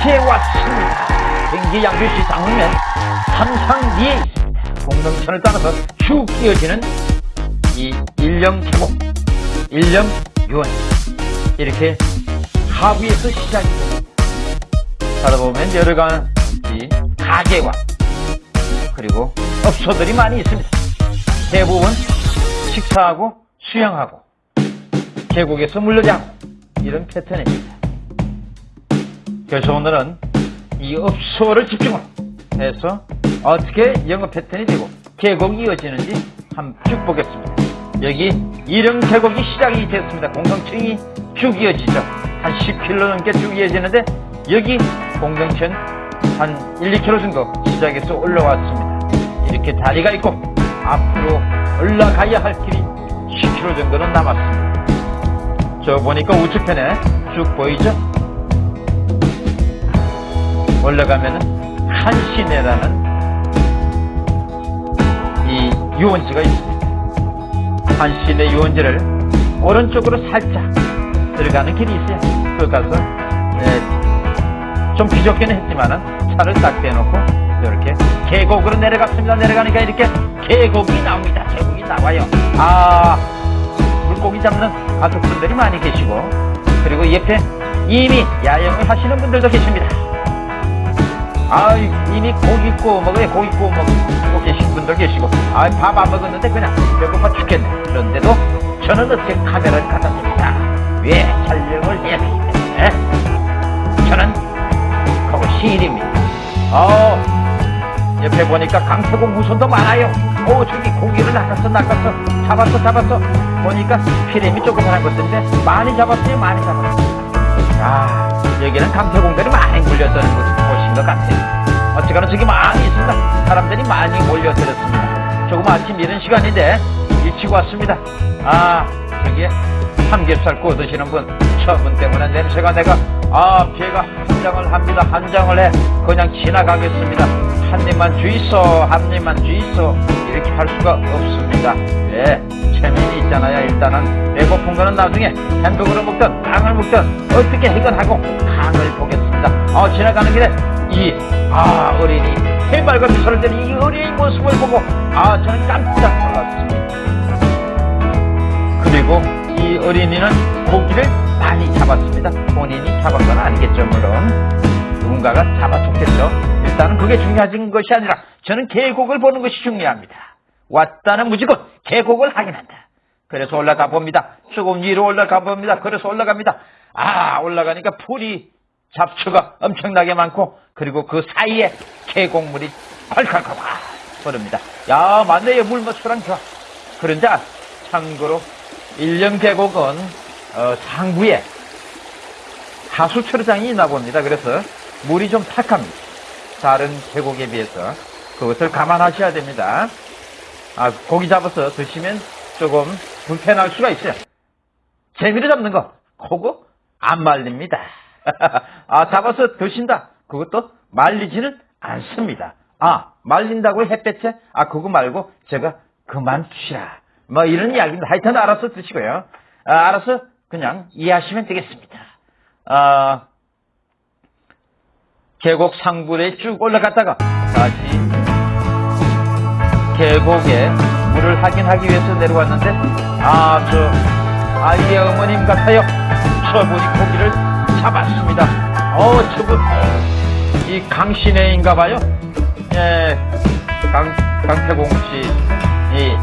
일령윤시에 왔습니다. 경기 양주시 당면 삼상리에 있습니다. 공동천을 따라서 쭉 이어지는 이 일령 계곡, 일령 유원 이렇게 하부에서 시작이 됩니다. 가다 보면 여러 가지 가게와 그리고 업소들이 많이 있습니다. 대부분 식사하고 수영하고 계곡에서 물놀이하고 이런 패턴입니다. 그래서 오늘은 이 업소를 집중을 해서 어떻게 영업 패턴이 되고 계곡이 이어지는지 한번 쭉 보겠습니다. 여기 이령 계곡이 시작이 됐습니다. 공동층이 쭉 이어지죠. 한 10km 넘게 쭉 이어지는데 여기 공동층 한 1, 2km 정도 시작해서 올라왔습니다. 이렇게 다리가 있고 앞으로 올라가야 할 길이 10km 정도는 남았습니다. 저 보니까 우측편에 쭉 보이죠? 올라가면은 한시내라는 이 유원지가 있습니다. 한시내 유원지를 오른쪽으로 살짝 들어가는 길이 있어요. 거기 가서 네, 좀 비좁기는 했지만은 차를 딱 대놓고 이렇게 계곡으로 내려갔습니다. 내려가니까 이렇게 계곡이 나옵니다. 계곡이 나와요. 아 물고기 잡는 가족분들이 많이 계시고 그리고 옆에 이미 야영을 하시는 분들도 계십니다. 아 이미 고기 구워 먹어요. 고기 구워 먹고 계신 분들 계시고 아 밥 안 먹었는데 그냥 배고파 죽겠네. 그런데도 저는 어떻게 카메라를 갖다 줍니다. 왜 촬영을 해야 되기 때문에 저는 거기 시인입니다. 어 옆에 보니까 강태공 무선도 많아요. 오 저기 고기를 낚았어 낚았어 잡았어 잡았어 보니까 피렘이 조그만한 것인데 많이 잡았어요 많이 잡았어요. 아 여기는 강태공들이 많이 몰려드는 곳인 것 같아요. 어쨌거나 저기 많이 있습니다. 사람들이 많이 몰려들었습니다. 조금 아침 이른 시간인데 일찍 왔습니다. 아 저기 삼겹살 구워 드시는 분, 저분 때문에 냄새가 내가 아 배가 한 장을 합니다. 한 장을 해 그냥 지나가겠습니다. 한 입만 주이소, 한 입만 주이소 이렇게 할 수가 없습니다. 왜? 체면이 있잖아요. 일단은 배고픈 거는 나중에 햄버거를 먹든 빵을 먹든 어떻게 해결하고 강을 보겠습니다. 어 지나가는 길에 이 아 어린이 해맑은 미소를 띠는 이 어린이 모습을 보고 아 저는 깜짝 놀랐습니다. 그리고 이 어린이는 고기를 많이 잡았습니다. 본인이 잡은 건 아니겠죠, 물론. 누군가가 잡아줬겠죠. 일단은 그게 중요한 것이 아니라 저는 계곡을 보는 것이 중요합니다. 왔다는 무조건 계곡을 확인한다. 그래서 올라가 봅니다. 조금 위로 올라가 봅니다. 그래서 올라갑니다. 아, 올라가니까 풀이 잡초가 엄청나게 많고 그리고 그 사이에 계곡물이 콸콸콸 흐릅니다. 야, 맞네요. 물맛수랑 좋아. 그런데 참고로 일령 계곡은 어, 상부에 하수 철장이 있나 봅니다. 그래서 물이 좀 탁합니다. 다른 계곡에 비해서 그것을 감안하셔야 됩니다. 아, 고기 잡아서 드시면 조금 불편할 수가 있어요. 재미로 잡는 거, 그거 안 말립니다. 아, 잡아서 드신다. 그것도 말리지는 않습니다. 아, 말린다고 햇볕에? 아, 그거 말고 제가 그만 두시라. 뭐 이런 이야기입니다. 하여튼 알아서 드시고요. 아, 알아서 그냥 이해하시면 되겠습니다. 아, 계곡 상부에 쭉 올라갔다가 다시 계곡에 물을 확인하기 위해서 내려왔는데 아, 저 아이의 어머님 같아요. 저분이 고기를 잡았습니다. 어, 저분 이 강신혜인가 봐요. 예, 강, 강태공 씨를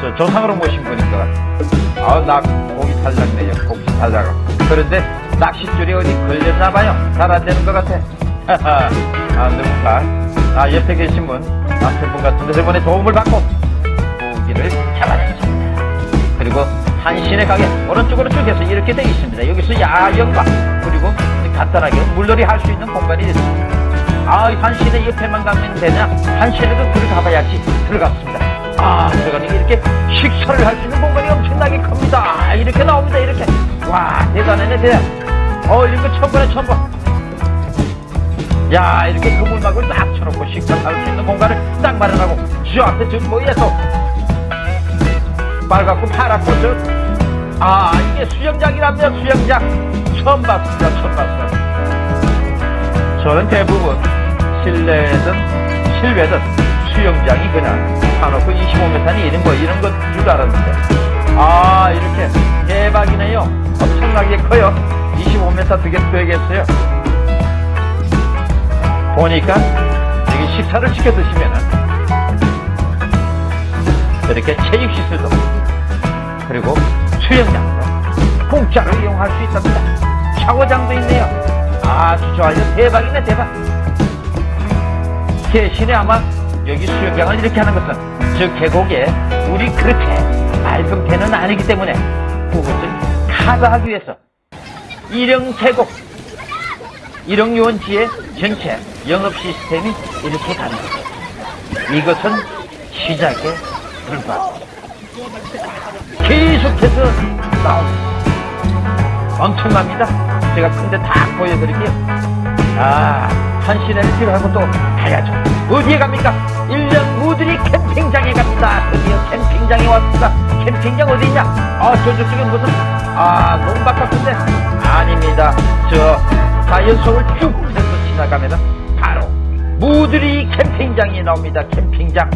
저 조상으로 모신 분인 것 같아요. 아, 나 고기 탈락네요. 고기 탈락. 그런데 낚싯줄이 어디 걸렸나 봐요. 잘 안 되는 것 같아. 아, 누군가. 아, 옆에 계신 분, 남편분 같은데 저번에 도움을 받고 고기를 잡아냈습니다. 그리고 한신의 가게 오른쪽으로 쭉 해서 이렇게 되어 있습니다. 여기서 야영과 그리고 간단하게 물놀이 할 수 있는 공간이 있습니다. 아, 한신의 옆에만 가면 되냐? 한신에도 들어가봐야지. 들어갔습니다. 아, 들어가니까 이렇게 식사를 할 수 있는 공간이 엄청나게 큽니다. 이렇게 나옵니다. 이렇게. 와, 대단하네, 대단. 어, 이런 거 처음 보네, 처음 봐. 야, 이렇게 그물막을 딱 쳐놓고 식사를 할수 있는 공간을 딱 마련하고, 저 앞에 저 뭐에서 빨갛고 파랗고 저, 아, 이게 수영장이랍니다, 수영장. 처음 봤습니다. 처음 봤어요. 저는 대부분 실내든 실외든 수영장이 그냥 사놓고 25m니 이런 거 이런 것줄 알았는데 아 이렇게 대박이네요. 엄청나게 커요. 25m 되게 되겠어요. 보니까 여기 식사를 시켜 드시면은 이렇게 체육 시설도 그리고 수영장도 공짜로 이용할 수 있답니다. 샤워장도 있네요. 아주 좋아요. 대박이네 대박. 대신에 아마 여기 수영장을 이렇게 하는 것은 저 계곡에 물이 그렇게 맑은 배는 아니기 때문에 그것을 커버하기 위해서 일용 계곡 일용 요원지의 전체 영업 시스템이 이렇게 가는 거죠. 이것은 시작에 불과합니다. 계속해서 나옵니다. 엄청납니다. 제가 큰데 다 보여드릴게요. 아, 한 시내를 필요하고 또 가야죠. 어디에 갑니까? 일년 무들이 캠핑장에 갑니다. 드디어 캠핑장에 왔습니다. 캠핑장 어디 있냐? 아, 저쪽 쪽에 무슨, 아, 농박 같은데? 아닙니다. 저, 자연 속을 쭉 해서 지나가면은 바로 무들이 캠핑장이 나옵니다. 캠핑장.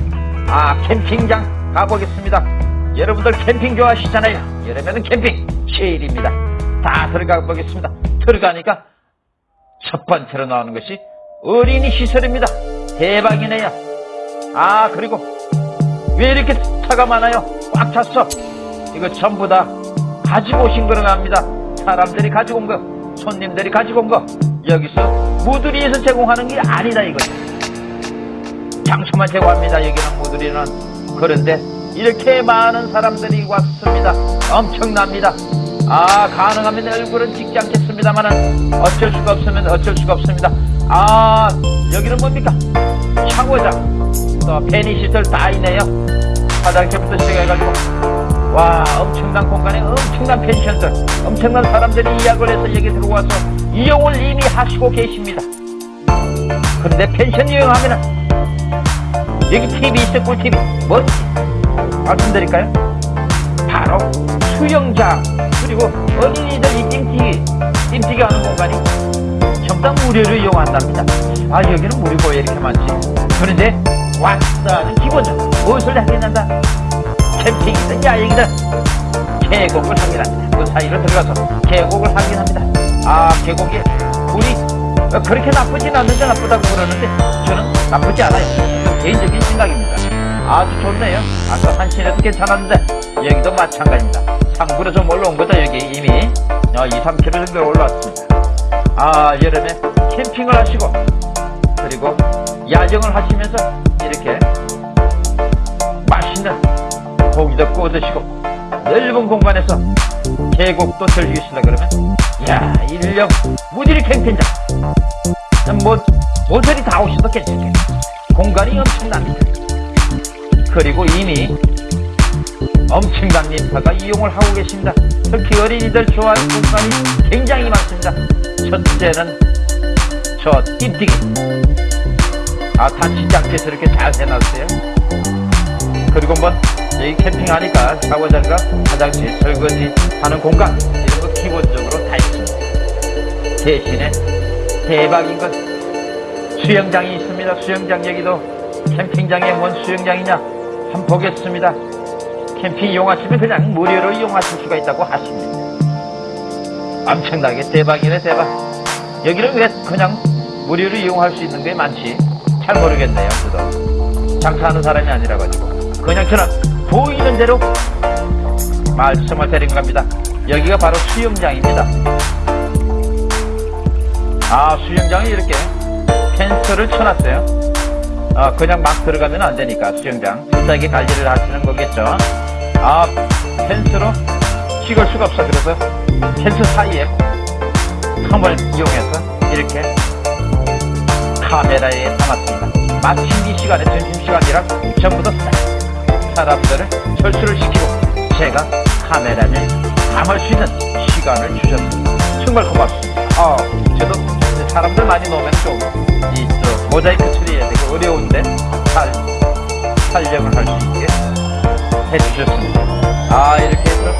아, 캠핑장 가보겠습니다. 여러분들 캠핑 좋아하시잖아요. 여름에는 캠핑 제일입니다. 다 들어가 보겠습니다. 들어가니까 첫 번째로 나오는 것이 어린이 시설입니다. 대박이네요. 아, 그리고 왜 이렇게 차가 많아요? 꽉 찼어. 이거 전부 다 가지고 오신 거로 갑니다. 사람들이 가지고 온 거, 손님들이 가지고 온 거. 여기서 무두리에서 제공하는 게 아니다 이거죠. 장소만 제공합니다. 여기는 무두리는. 그런데 이렇게 많은 사람들이 왔습니다. 엄청납니다. 아, 가능하면 얼굴은 찍지 않겠습니다만은 어쩔 수가 없으면 어쩔 수가 없습니다. 아, 여기는 뭡니까? 샤워장, 또 페니시설 다 있네요. 화장실부터 시작해가지고. 와, 엄청난 공간에 엄청난 펜션들, 엄청난 사람들이 예약을 해서 여기 들어와서 이용을 이미 하시고 계십니다. 그런데 펜션 이용하면 은 여기 TV 있어, 꿀TV. 뭐지? 말씀드릴까요? 바로 수영장 그리고 어린이들 이 찜튀기 찜튀기 하는 공간이 다 무료로 이용한답니다. 아 여기는 무료고 왜 이렇게 많지. 그런데 왔다는 기본적으로 무엇을 하겠는다 캠핑이든 야영이든 계곡을 확인합니다. 그 사이로 들어가서 계곡을 확인합니다. 아 계곡에 물이 어, 그렇게 나쁘진 않는데 나쁘다고 그러는데 저는 나쁘지 않아요. 개인적인 생각입니다 아주 좋네요. 아까 한신에도 괜찮았는데 여기도 마찬가지입니다. 상부로 좀 올라온 거죠 여기 이미 어, 2, 3km 정도 올라왔습니다. 아 여름에 캠핑을 하시고 그리고 야경을 하시면서 이렇게 맛있는 고기도 구워 드시고 넓은 공간에서 계곡도 즐기시려 그러면 야 일령 무디리 캠핑장 뭐 모서리 다 오셔도 괜찮겠네 공간이 엄청납니다. 그리고 이미 엄청난 인파가 이용을 하고 계십니다. 특히 어린이들 좋아하는 공간이 굉장히 많습니다. 첫째는 저 띠띠기. 아, 않게 저렇게 잘 해놨어요. 그리고 뭐, 여기 캠핑하니까 샤워장과 화장실, 설거지 하는 공간, 이런 거 기본적으로 다 있습니다. 대신에 대박인 건 수영장이 있습니다. 수영장 여기도 캠핑장에 뭔 수영장이냐? 한번 보겠습니다. 캠핑 이용하시면 그냥 무료로 이용하실 수가 있다고 하십니다. 엄청나게 대박이네 대박. 여기는 왜 그냥 무료로 이용할 수 있는 게 많지? 잘 모르겠네요. 저도 장사하는 사람이 아니라 가지고 그냥 저는 보이는 대로 말씀을 드린 겁니다. 여기가 바로 수영장입니다. 아 수영장이 이렇게 펜스를 쳐놨어요. 어, 그냥 막 들어가면 안 되니까 수영장. 비싸게 관리를 하시는 거겠죠? 아 펜스로 찍을 수가 없어. 그래서 펜스 사이에 텀을 이용해서 이렇게 카메라에 담았습니다. 마침 이 시간에 점심시간이라 전부 다 사람들을 철수를 시키고 제가 카메라를 담을 수 있는 시간을 주셨습니다. 정말 고맙습니다. 아, 저도 사람들 많이 놓으면 좀이 모자이크 처리해야 되고 어려운데 잘 촬영을 할 수 있게 해주셨습니다. 아 이렇게 해서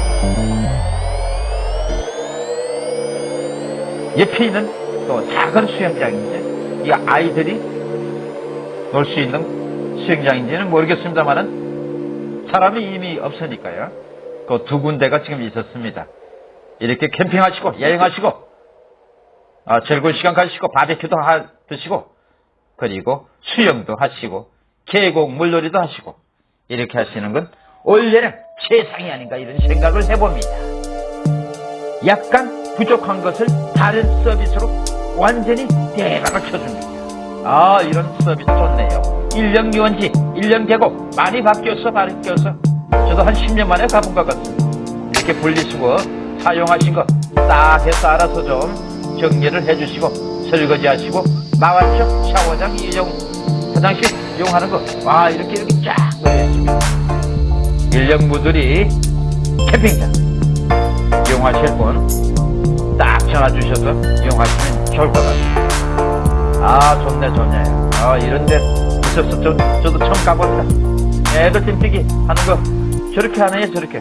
옆에 있는 또 작은 수영장인지 이 아이들이 놀 수 있는 수영장인지는 모르겠습니다만은 사람이 이미 없으니까요. 그 두 군데가 지금 있었습니다. 이렇게 캠핑하시고 여행하시고 아, 즐거운 시간 가지시고 바베큐도 하, 드시고 그리고 수영도 하시고 계곡 물놀이도 하시고 이렇게 하시는 건 올해는 최상이 아닌가 이런 생각을 해봅니다. 약간 부족한 것을 다른 서비스로 완전히 대박을 쳐줍니다. 아 이런 서비스 좋네요. 1년 유원지, 1년 계곡 많이 바뀌었어 바뀌었어. 저도 한 10년 만에 가본 것 같습니다. 이렇게 분리수거 사용하신 거 딱 해서 알아서 좀 정리를 해주시고 설거지 하시고 나왔죠? 샤워장 이용 화장실 이용하는 거 와 이렇게 이렇게 쫙 놓여있습니다. 인력무들이 캠핑장 이용하실 분 딱 전화 주셔서 이용하시면 좋을 것 같습니다. 아 좋네 좋네 아 이런데 있어서 저, 저도 처음 가봅니다 애들 찜튀기 하는 거 저렇게 하네 저렇게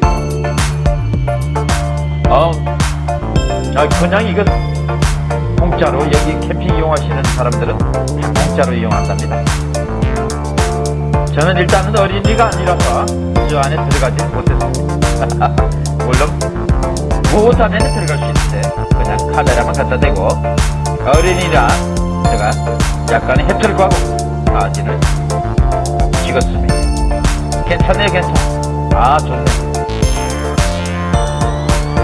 어, 아 그냥 이거 공짜로 여기 캠핑 이용하시는 사람들은 다 공짜로 이용한답니다 저는 일단은 어린이가 아니라서 저 안에 들어가지 못했습니다 물론 못하면 들어갈 수 있는데 그냥 카메라만 갖다 대고 어린이라 제가 약간의 해탈과 사진을 찍었습니다. 괜찮네요, 괜찮아. 아, 좋네.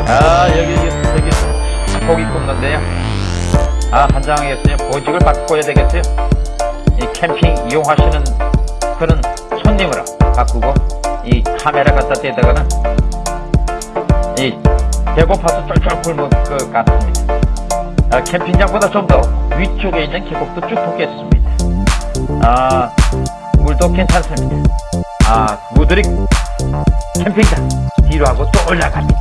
아, 여기, 여기, 여기, 고기 굽는데요. 아, 한장 하겠어요. 보직을 바꿔야 되겠어요. 이 캠핑 이용하시는 그런 손님으로 바꾸고, 이 카메라 갖다 대다가는, 이 배고파서 쫄쫄 굶을 것 같습니다. 아, 캠핑장보다 좀 더 위쪽에 있는 계곡도 쭉 보겠습니다. 아, 물도 괜찮습니다. 아, 무들이 캠핑장 뒤로 하고 또 올라갑니다.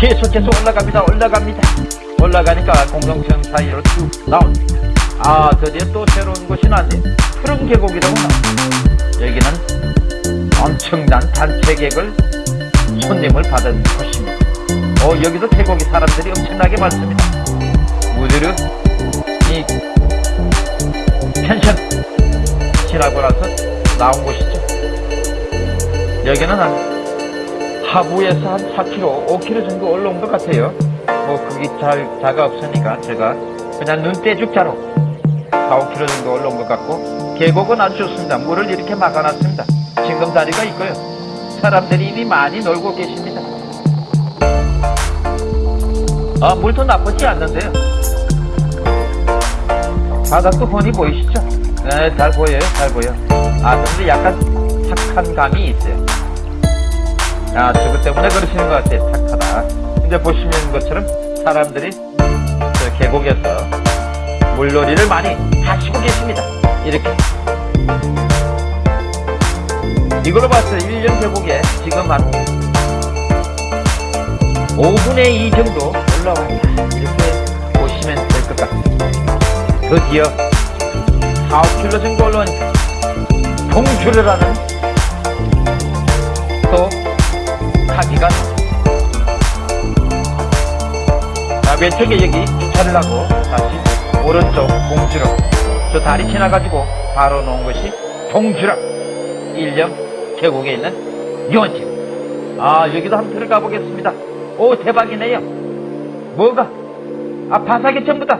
계속해서 올라갑니다. 올라갑니다. 올라가니까 공동선 사이로 쭉 나옵니다. 아, 드디어 또 새로운 곳이 나왔네. 푸른 계곡이라고 나옵니다. 여기는 엄청난 단체객을 손님을 받은 곳입니다. 어, 여기도 계곡이 사람들이 엄청나게 많습니다. 무드르 이 펜션 지나고 나서 나온 곳이죠. 여기는 한 하부에서 한 4km, 5km 정도 올라온 것 같아요. 뭐 그게 잘 자가 없으니까 제가 그냥 눈대죽자로 4, 5km 정도 올라온 것 같고 계곡은 아주 좋습니다. 물을 이렇게 막아놨습니다. 징검다리가 있고요. 사람들이 이미 많이 놀고 계십니다. 아, 물도 나쁘지 않는데요. 바닥도 훤히 보이시죠? 네, 잘 보여요, 잘 보여. 아, 근데 약간 착한 감이 있어요. 아, 저것 때문에 그러시는 것 같아요. 착하다. 이제 보시는 것처럼 사람들이 저 계곡에서 물놀이를 많이 하시고 계십니다. 이렇게. 이걸로 봤을 때 1년 계곡에 지금 한 5분의 2 정도 올라왔다. 이렇게 보시면 될 것 같습니다. 드디어 4, 5km 정도 올라오니까 동주르라는 또 가기가 자, 왼쪽에 여기 주차를 하고 다시 오른쪽 공주로 저 다리 지나가지고 바로 놓은 것이 동주락. 일령 계곡에 있는 유원지. 아 여기도 한번 들어가 보겠습니다. 오 대박이네요. 뭐가? 아 바삭이 전부 다.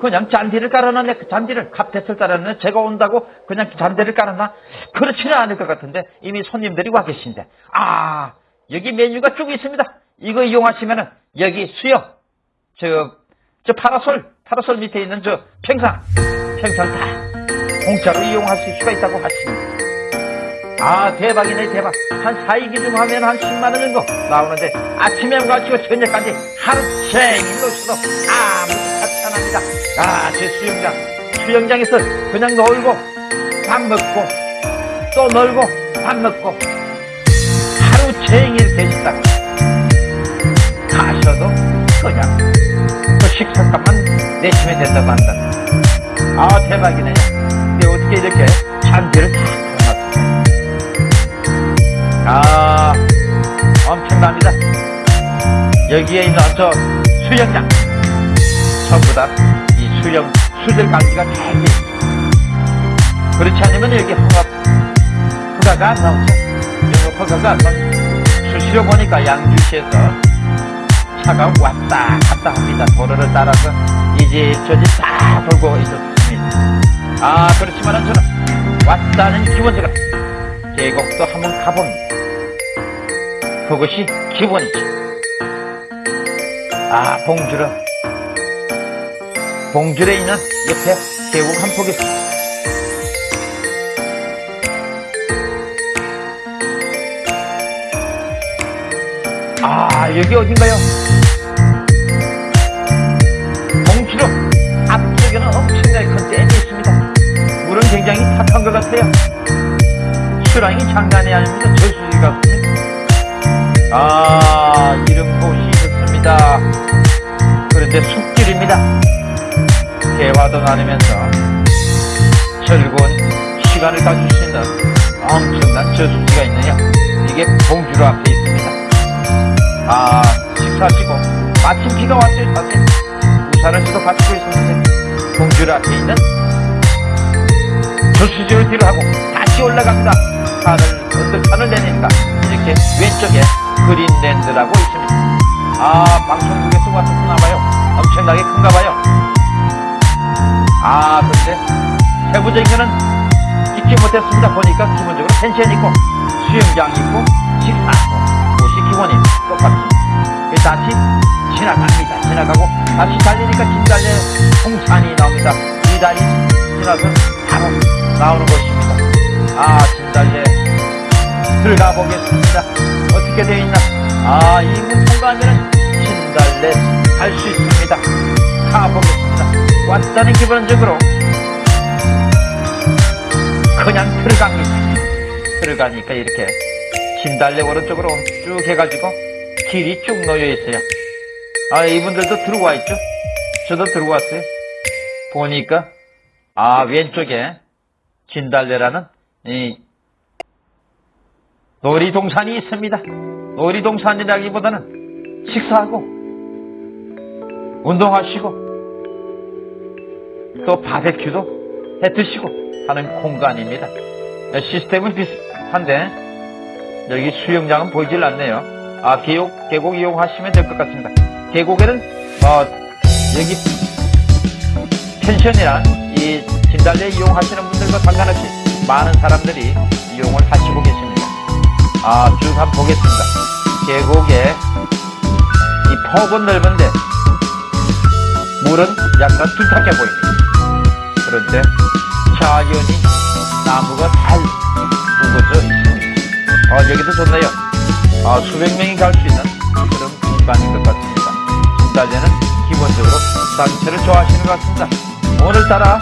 그냥 잔디를 깔아놨네. 그 잔디를 카펫을 깔아놨네. 제가 온다고 그냥 잔디를 깔아놔 그렇지는 않을 것 같은데 이미 손님들이 와 계신데. 아 여기 메뉴가 쭉 있습니다. 이거 이용하시면은 여기 수영 저, 저 파라솔 파라솔 밑에 있는 저 평상 평상 다 공짜로 이용하실 수가 있다고 하십니다. 아 대박이네 대박. 한 4일 기준 하면 한 10만원 정도 나오는데 아침에 가지고 저녁까지 하루 종일 놀수도 아무 하찮합니다. 아제 수영장 수영장에서 그냥 놀고 밥 먹고 또 놀고 밥 먹고 하루 종일 계시다가 가셔도 그냥 그 식사값만 내시면 된다고 한다 아 대박이네 근데 어떻게 이렇게 잔디를 다 해놨습니까 아, 엄청납니다. 여기에 있는 저 수영장. 전부 다 이 수령, 수질 감지가 잘돼 있습니다. 그렇지 않으면 여기 허가, 허가가 안 나오죠. 영업 허가가 안 나오죠. 수시로 보니까 양주시에서 차가 왔다 갔다 합니다. 도로를 따라서 이제 저집 다 돌고 있었습니다. 아, 그렇지만은 저는 왔다는 기본적으로 계곡도 한번 가봅니다. 그것이 기본이죠. 아, 봉주르. 봉주르에 있는 옆에 계곡 한 폭이 있습니다. 아, 여기 어딘가요? 봉주르 앞쪽에는 엄청나게 큰 댐이 있습니다. 물은 굉장히 탁한 것 같아요. 수량이 장난이 아닙니다. 저수지 같습니다. 아, 이런 곳이 있습니다. 그런데 숲길입니다. 대화도 나누면서 즐거운 시간을 가질 수 있는 엄청난 저수지가 있느냐. 이게 봉주로 앞에 있습니다. 아, 식사하시고 마침 비가 왔어요, 사실. 우산을 지도 받고 있었는데 봉주로 앞에 있는 저수지를 뒤로 하고 다시 올라갑니다. 산을 언덕 산을 내리니까 이렇게 왼쪽에 그린랜드라고 있습니다. 아 방송국에서 왔었나 봐요. 엄청나게 큰가 봐요. 아 근데 세부적인 거는 찍지 못했습니다. 보니까 기본적으로 펜션 있고 수영장 있고 식사하고 똑같습니다. 그래서 다시 지나갑니다. 지나가고 다시 달리니까 진달래 홍산이 나옵니다. 이 다리 지나서 바로 나오는 곳입니다. 아 진달래 들어가 보겠습니다. 어떻게 되어 있나? 아, 이문 통과하면 진달래 갈 수 있습니다. 가보겠습니다. 왔다는 기본적으로 그냥 들어갑니다. 들어가니까 이렇게 진달래 오른쪽으로 쭉 해가지고 길이 쭉 놓여 있어요. 아, 이분들도 들어와 있죠? 저도 들어왔어요. 보니까, 아, 왼쪽에 진달래라는 이 놀이동산이 있습니다. 놀이동산이라기보다는 식사하고 운동하시고 또 바베큐도 해 드시고 하는 공간입니다. 시스템은 비슷한데 여기 수영장은 보이질 않네요. 아 계곡 계곡 이용하시면 될 것 같습니다. 계곡에는 어, 여기 펜션이나 이 진달래 이용하시는 분들과 상관없이 많은 사람들이 이용을 하시고 계십니다. 아, 쭉 한번 보겠습니다. 계곡에 이 폭은 넓은데 물은 약간 둔탁해 보입니다. 그런데 자연이 나무가 있습니다. 아, 여기도 좋네요. 아, 수백 명이 갈 수 있는 그런 공간인 것 같습니다. 진달래는 기본적으로 단체를 좋아하시는 것 같습니다. 오늘따라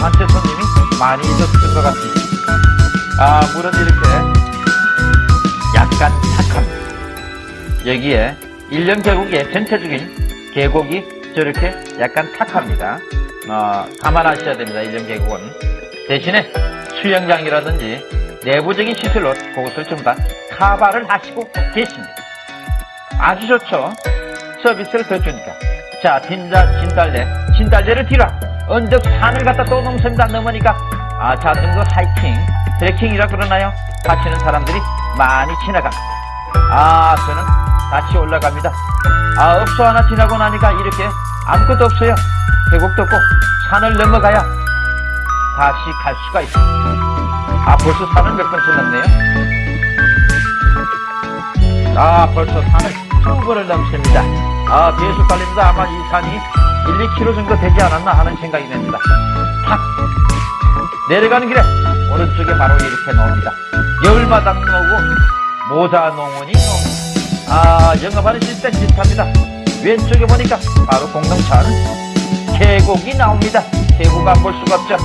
단체 손님이 많이 있었을 것 같습니다. 아, 물은 이렇게 약간 탁합니다. 여기에 일년 계곡의 전체적인 계곡이 저렇게 약간 탁합니다. 어, 감안하셔야 됩니다. 일년 계곡은. 대신에 수영장이라든지 내부적인 시설로 그것을 전부 다 카바를 하시고 계십니다. 아주 좋죠? 서비스를 더 주니까. 자, 진달, 진달래. 진달래를 뒤로 언덕 산을 갖다 또 넘습니다. 넘으니까 아, 자전거 하이킹, 트레킹이라 그러나요? 하시는 사람들이 많이 지나갑니다. 아, 저는 다시 올라갑니다. 아, 업소 하나 지나고 나니까 이렇게 아무것도 없어요. 계곡도 없고 산을 넘어가야 다시 갈 수가 있습니다. 아, 벌써 산을 몇번 지났네요. 아, 벌써 산을 두 번을 넘습니다. 아, 계속 달립니다. 아마 이 산이 1, 2km 정도 되지 않았나 하는 생각이 듭니다. 탁! 내려가는 길에 오른쪽에 바로 이렇게 나옵니다. 열마당 나오고 모자 농원이 나옵니다. 아, 영업하는 시스템 비슷합니다. 왼쪽에 보니까 바로 공동찬 계곡이 나옵니다. 계곡 안 볼 수가 없죠.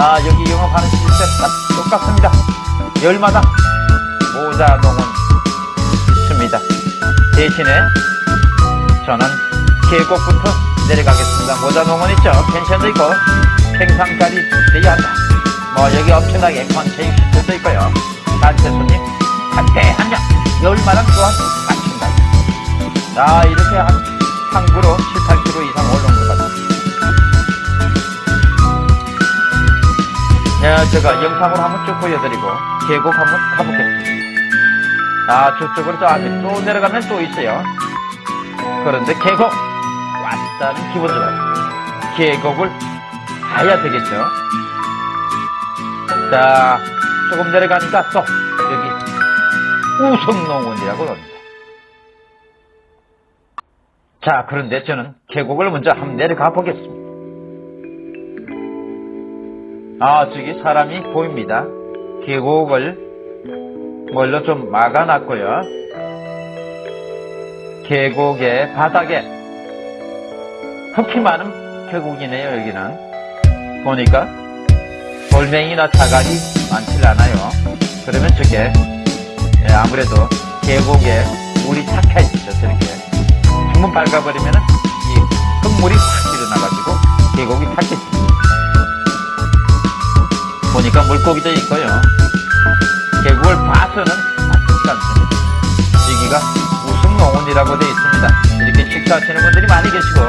아, 여기 영업하는 시스템 딱 똑같습니다. 열마당 모자 농원 있습니다. 대신에 저는 계곡부터 내려가겠습니다. 모자 농원 있죠? 펜션도 있고 평상자리 돼야 한다. 뭐 여기 엄청나게 컨체육 시설도 있고요. 단체 손님 한대 한명 열마당 또한 마친다. 자 이렇게 한 항구로 7, 8km 이상 올라온 제가 영상으로 한번 쭉 보여드리고 계곡 한번 가보겠습니다. 아 저쪽으로 저 앞에 또 내려가면 또 있어요. 그런데 계곡 왔다는 기본적으로 계곡을 가야 되겠죠. 자 조금 내려가니까 또 여기 우성농원이라고 합니다. 자 그런데 저는 계곡을 먼저 한번 내려가 보겠습니다. 아, 저기 사람이 보입니다. 계곡을 뭘로 좀 막아놨고요. 계곡의 바닥에 흙이 많은 계곡이네요, 여기는. 보니까 돌멩이나 자갈이 많질 않아요. 그러면 저게 예, 아무래도 계곡에 물이 착해 있죠, 저렇게. 한번 밟아버리면은 이 흙물이 확 일어나가지고 계곡이 탔겠죠. 보니까 물고기도 있고요. 계곡을 봐서는 아쉽지 않습니다. 여기가 우승농원이라고 되어 있습니다. 이렇게 식사하시는 분들이 많이 계시고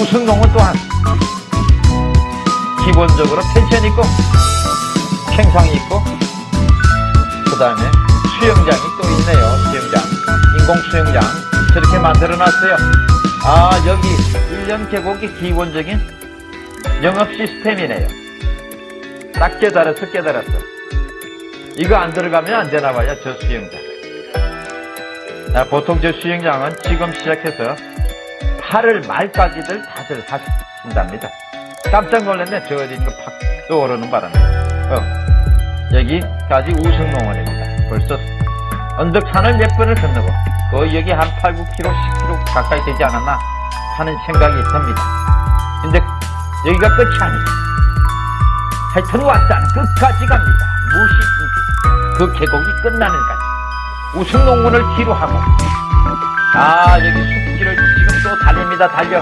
우승농원 또한 기본적으로 펜션 있고 팽상이 있고 그 다음에 수영장이 또 있네요. 수영장 인공 수영장 저렇게 만들어 놨어요. 아 여기 1년 계곡의 기본적인 영업 시스템이네요. 딱 깨달았어, 깨달았어. 이거 안 들어가면 안 되나 봐요, 저 수영장. 아, 보통 저 수영장은 지금 시작해서 8월 말까지들 다들 하신답니다. 깜짝 놀랐네, 저 어디 이거 팍 떠오르는 바람에. 어, 여기까지 우승농원입니다. 벌써 언덕산을 몇 번을 건너고, 거의 여기 한 8, 9km, 10km 가까이 되지 않았나 하는 생각이 듭니다. 근데 여기가 끝이 아니다. 하 여튼 왔다는 끝까지 갑니다. 무엇이든지 그 계곡이 끝나는 까지 우승 농문을 뒤로 하고 아 여기 숲길을 지금 또 달립니다. 달려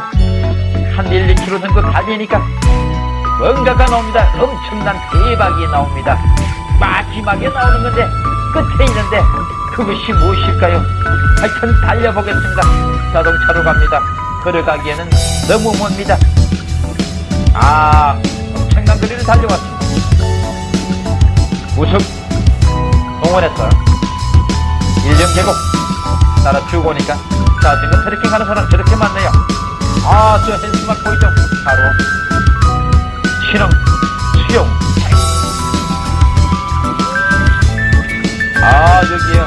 한 1, 2km 정도 달리니까 뭔가가 나옵니다. 엄청난 대박이 나옵니다. 마지막에 나오는 건데 끝에 있는데 그것이 무엇일까요? 하여튼 달려보겠습니다. 자동차로 갑니다. 걸어가기에는 너무 멉니다. 아 엄청난 거리를 달려왔습니다. 우승 동원했어. 일령 계곡 따라 쭉 오니까 자 지금 트레킹 하는 사람 저렇게 많네요. 아저 헬스막 보이죠? 바로 신흥 수영 아 여기요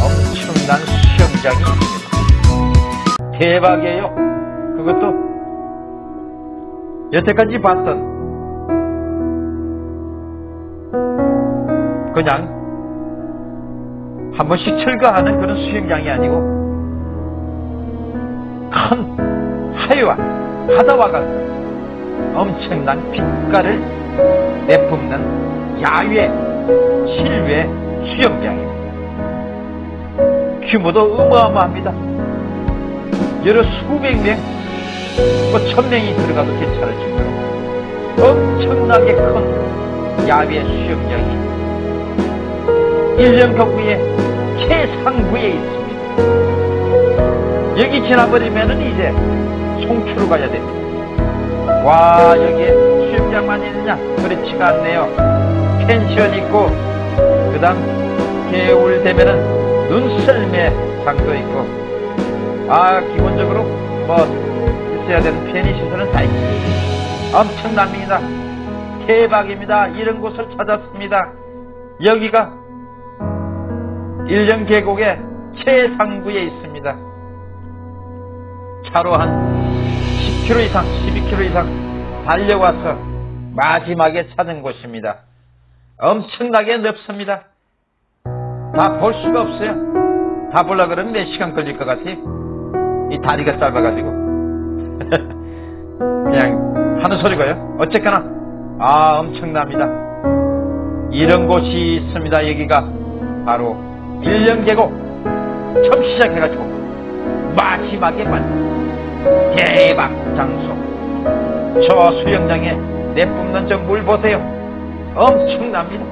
엄청난 수영장이 있습니다. 대박이에요. 그것도 여태까지 봤던 그냥 한 번씩 철거하는 그런 수영장이 아니고 큰 하유와 바다와 같은 엄청난 빛깔을 내뿜는 야외 실외 수영장입니다. 규모도 어마어마합니다. 여러 수백 명, 뭐 천명이 들어가도 괜찮을 정도로 엄청나게 큰 야외 수영장이 1년 거구에 최상부에 있습니다. 여기 지나버리면은 이제 송추로 가야 됩니다. 와 여기에 수영장만 있느냐? 그렇지가 않네요. 펜션 있고 그 다음 겨울 되면은 눈썰매 장도 있고 아 기본적으로 뭐 있어야 되는 편의 시설은 다 있습니다. 엄청납니다. 대박입니다. 이런 곳을 찾았습니다. 여기가 일령 계곡의 최상부에 있습니다. 차로 한 10km 이상, 12km 이상 달려와서 마지막에 찾은 곳입니다. 엄청나게 넓습니다. 다 볼 수가 없어요. 다 보려 그러면 몇 시간 걸릴 것 같아요. 이 다리가 짧아가지고. 그냥 하는 소리고요. 어쨌거나, 아, 엄청납니다. 이런 곳이 있습니다. 여기가 바로 일령 계곡. 처음 시작해가지고 마지막에 만 대박 장소. 저 수영장에 내뿜는 저 물 보세요. 엄청납니다.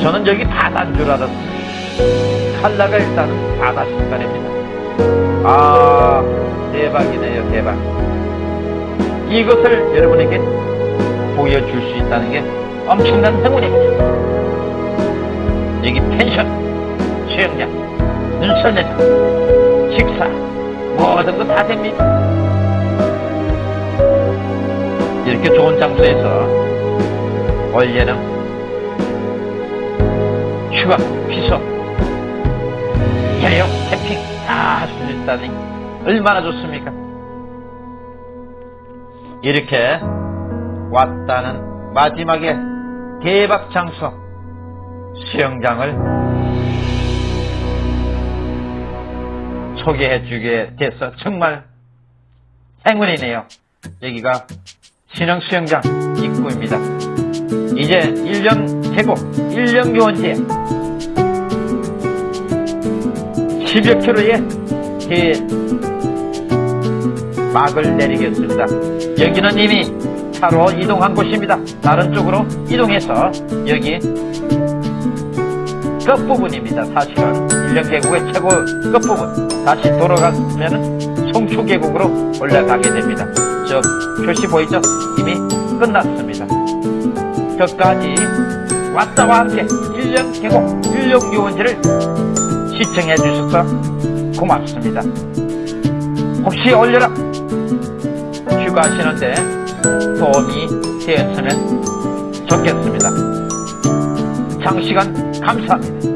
저는 여기 바다인 줄 알았습니다. 칼라가 일단은 바다 색깔입니다. 아, 대박이네요, 대박. 이것을 여러분에게 보여줄 수 있다는 게 엄청난 행운입니다. 여기 펜션, 수영장, 눈썰매장, 식사, 모든 거 다 됩니다. 이렇게 좋은 장소에서 올여름 휴가, 피서, 여행, 캠핑 다 할 수 있다니 얼마나 좋습니까? 이렇게 왔다는 마지막에 대박 장소 수영장을 소개해 주게 돼서 정말 행운이네요. 여기가 신흥 수영장 입구입니다. 이제 1년 계곡, 1년 요원지에 10여 킬로의 대 막을 내리겠습니다. 여기는 이미 차로 이동한 곳입니다. 다른 쪽으로 이동해서 여기 끝부분입니다. 사실은 1년 계곡의 최고 끝부분 다시 돌아가면 송초 계곡으로 올라가게 됩니다. 저 표시 보이죠? 이미 끝났습니다. 끝까지 왔다와 함께 1년 계곡 1년 요원지를 시청해 주셔서 고맙습니다. 혹시 올려라 휴가하시는데 도움이 되었으면 좋겠습니다. 장시간 감사합니다.